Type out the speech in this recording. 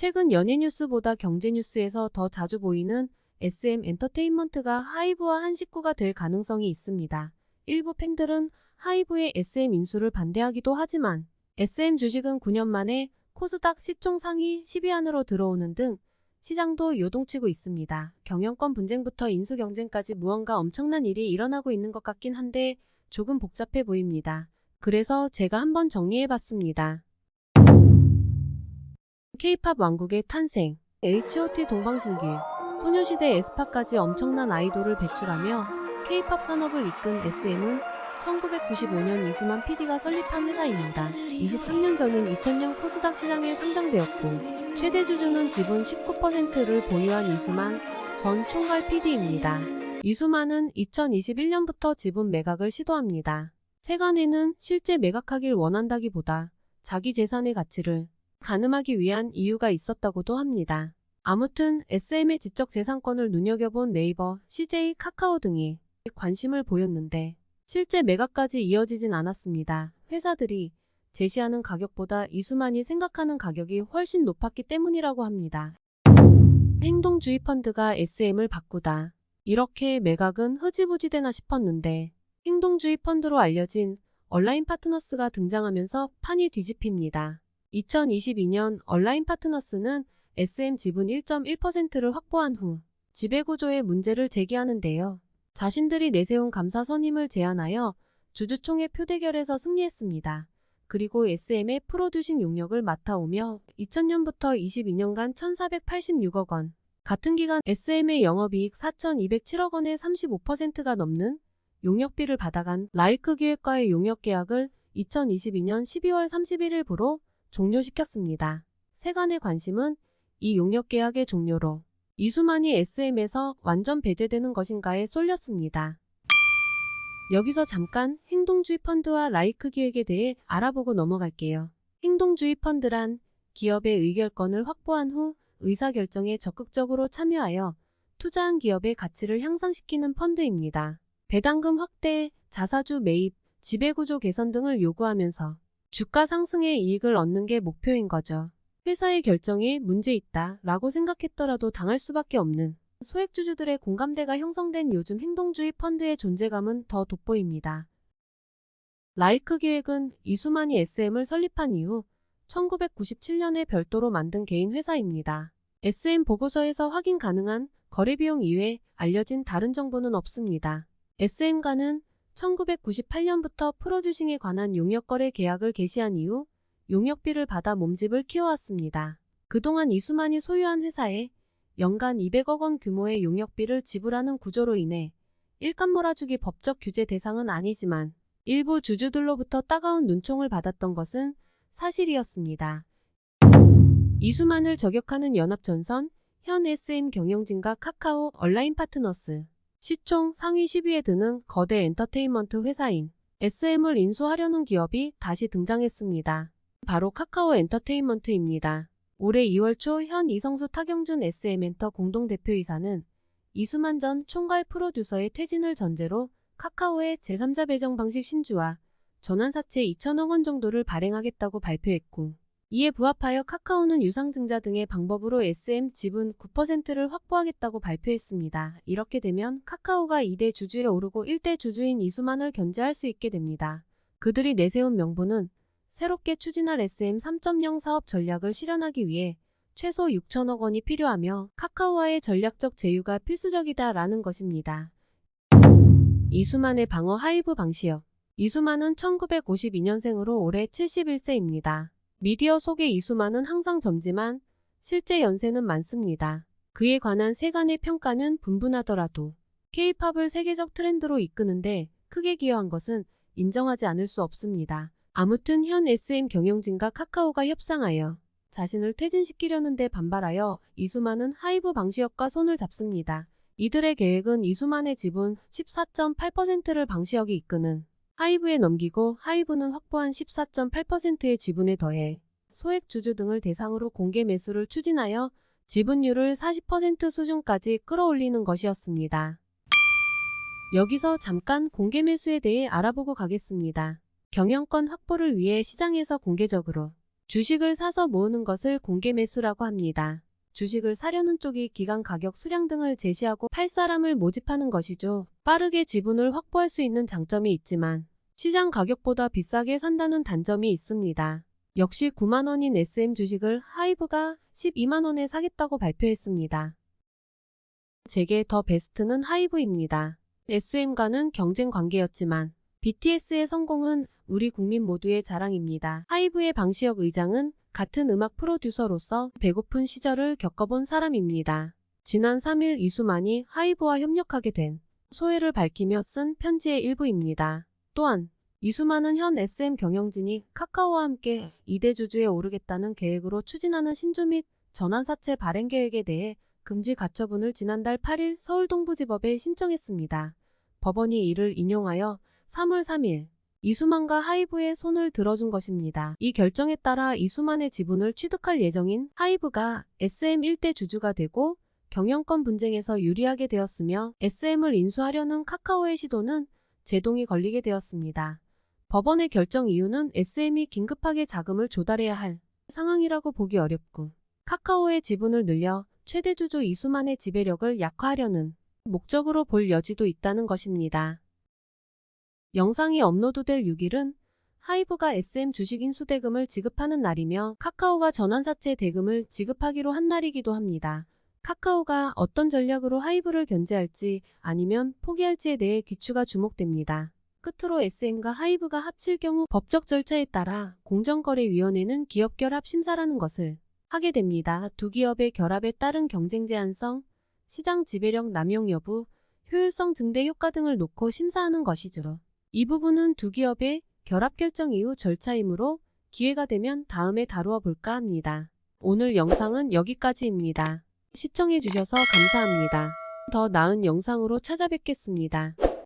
최근 연예 뉴스보다 경제 뉴스에서 더 자주 보이는 SM 엔터테인먼트가 하이브와 한 식구가 될 가능성이 있습니다. 일부 팬들은 하이브의 SM 인수를 반대하기도 하지만 SM 주식은 9년 만에 코스닥 시총 상위 10위 안으로 들어오는 등 시장도 요동치고 있습니다. 경영권 분쟁부터 인수 경쟁까지 무언가 엄청난 일이 일어나고 있는 것 같긴 한데 조금 복잡해 보입니다. 그래서 제가 한번 정리해봤습니다. K-팝 왕국의 탄생 H.O.T 동방신기 소녀시대 에스파까지 엄청난 아이돌을 배출하며 K-팝 산업을 이끈 SM은 1995년 이수만 PD가 설립한 회사입니다. 23년 전인 2000년 코스닥 시장에 상장되었고 최대 주주는 지분 19%를 보유한 이수만 전 총괄 PD입니다. 이수만은 2021년부터 지분 매각을 시도합니다. 세간에는 실제 매각하길 원한다기보다 자기 재산의 가치를 가늠하기 위한 이유가 있었다고도 합니다. 아무튼 SM의 지적 재산권을 눈여겨본 네이버, CJ, 카카오 등이 관심을 보였는데 실제 매각까지 이어지진 않았습니다. 회사들이 제시하는 가격보다 이수만이 생각하는 가격이 훨씬 높았기 때문이라고 합니다. 행동주의 펀드가 SM을 바꾸다. 이렇게 매각은 흐지부지 되나 싶었는데 행동주의 펀드로 알려진 온라인 파트너스가 등장하면서 판이 뒤집힙니다. 2022년 온라인 파트너스는 SM 지분 1.1%를 확보한 후 지배구조의 문제를 제기하는데요. 자신들이 내세운 감사 선임을 제안하여 주주총회 표대결에서 승리했습니다. 그리고 SM의 프로듀싱 용역을 맡아오며 2000년부터 22년간 1486억 원, 같은 기간 SM의 영업이익 4207억 원의 35%가 넘는 용역비를 받아간 라이크 기획과의 용역 계약을 2022년 12월 31일부로 종료시켰습니다. 세간의 관심은 이 용역 계약의 종료로 이수만이 SM에서 완전 배제되는 것인가에 쏠렸습니다. 여기서 잠깐 행동주의 펀드와 라이크 기획에 대해 알아보고 넘어갈게요. 행동주의 펀드란 기업의 의결권을 확보한 후 의사결정에 적극적으로 참여하여 투자한 기업의 가치를 향상시키는 펀드입니다. 배당금 확대, 자사주 매입, 지배구조 개선 등을 요구하면서 주가 상승의 이익을 얻는 게 목표인 거죠. 회사의 결정에 문제 있다 라고 생각했더라도 당할 수밖에 없는 소액주주들의 공감대가 형성된 요즘 행동주의 펀드의 존재감은 더 돋보입니다. 라이크 기획은 이수만이 SM을 설립한 이후 1997년에 별도로 만든 개인 회사입니다. SM 보고서에서 확인 가능한 거래 비용 이외 알려진 다른 정보는 없습니다. SM과는 1998년부터 프로듀싱에 관한 용역거래 계약을 개시한 이후 용역비를 받아 몸집을 키워왔습니다. 그동안 이수만이 소유한 회사에 연간 200억 원 규모의 용역비를 지불하는 구조로 인해 일감 몰아주기 법적 규제 대상은 아니지만 일부 주주들로부터 따가운 눈총을 받았던 것은 사실이었습니다. 이수만을 저격하는 연합전선, 현 SM 경영진과 카카오 온라인 파트너스, 시총 상위 10위에 드는 거대 엔터테인먼트 회사인 SM을 인수하려는 기업이 다시 등장했습니다. 바로 카카오 엔터테인먼트입니다. 올해 2월 초 현 이성수 타경준 SM엔터 공동대표이사는 이수만 전 총괄 프로듀서의 퇴진을 전제로 카카오의 제3자 배정 방식 신주와 전환사채 2천억 원 정도를 발행하겠다고 발표했고 이에 부합하여 카카오는 유상증자 등의 방법으로 SM 지분 9%를 확보하겠다고 발표했습니다. 이렇게 되면 카카오가 2대 주주에 오르고 1대 주주인 이수만을 견제할 수 있게 됩니다. 그들이 내세운 명분은 새롭게 추진할 SM 3.0 사업 전략을 실현하기 위해 최소 6천억 원이 필요하며 카카오와의 전략적 제휴가 필수적이다라는 것입니다. 이수만의 방어 하이브 방시혁 이수만은 1952년생으로 올해 71세입니다. 미디어 속의 이수만은 항상 젊지만 실제 연세는 많습니다. 그에 관한 세간의 평가는 분분하더라도 K-팝을 세계적 트렌드로 이끄는데 크게 기여한 것은 인정하지 않을 수 없습니다. 아무튼 현 SM 경영진과 카카오가 협상하여 자신을 퇴진시키려는데 반발하여 이수만은 하이브 방시혁과 손을 잡습니다. 이들의 계획은 이수만의 지분 14.8%를 방시혁이 이끄는 하이브에 넘기고 하이브는 확보한 14.8%의 지분에 더해 소액 주주 등을 대상으로 공개 매수를 추진하여 지분율을 40% 수준까지 끌어올리는 것이었습니다. 여기서 잠깐 공개 매수에 대해 알아보고 가겠습니다. 경영권 확보를 위해 시장에서 공개적으로 주식을 사서 모으는 것을 공개 매수라고 합니다. 주식을 사려는 쪽이 기간 가격 수량 등을 제시하고 팔 사람을 모집하는 것이죠. 빠르게 지분을 확보할 수 있는 장점이 있지만 시장 가격보다 비싸게 산다는 단점이 있습니다. 역시 9만원인 SM 주식을 하이브가 12만원에 사겠다고 발표했습니다. 제게 더 베스트는 하이브입니다. SM과는 경쟁 관계였지만 BTS의 성공은 우리 국민 모두의 자랑입니다. 하이브의 방시혁 의장은 같은 음악 프로듀서로서 배고픈 시절을 겪어본 사람입니다. 지난 3일 이수만이 하이브와 협력하게 된 소회를 밝히며 쓴 편지의 일부입니다. 또한 이수만은 현 SM 경영진이 카카오와 함께 2대 주주에 오르겠다는 계획으로 추진하는 신주 및 전환사채 발행 계획에 대해 금지 가처분을 지난달 8일 서울동부지법에 신청했습니다. 법원이 이를 인용하여 3월 3일 이수만과 하이브의 손을 들어준 것입니다. 이 결정에 따라 이수만의 지분을 취득할 예정인 하이브가 SM 1대 주주가 되고 경영권 분쟁에서 유리하게 되었으며 SM을 인수하려는 카카오의 시도는 제동이 걸리게 되었습니다. 법원의 결정 이유는 SM이 긴급하게 자금을 조달해야 할 상황이라고 보기 어렵고 카카오의 지분을 늘려 최대 주주 이수만의 지배력을 약화하려는 목적으로 볼 여지도 있다는 것입니다. 영상이 업로드될 6일은 하이브가 SM 주식 인수 대금을 지급하는 날이며 카카오가 전환사채 대금을 지급하기로 한 날이기도 합니다. 카카오가 어떤 전략으로 하이브를 견제할지 아니면 포기할지에 대해 귀추가 주목됩니다. 끝으로 SM과 하이브가 합칠 경우 법적 절차에 따라 공정거래위원회는 기업 결합 심사라는 것을 하게 됩니다. 두 기업의 결합에 따른 경쟁 제한성, 시장 지배력 남용 여부, 효율성 증대 효과 등을 놓고 심사하는 것이죠. 이 부분은 두 기업의 결합 결정 이후 절차이므로 기회가 되면 다음에 다루어 볼까 합니다. 오늘 영상은 여기까지입니다. 시청해주셔서 감사합니다. 더 나은 영상으로 찾아뵙겠습니다.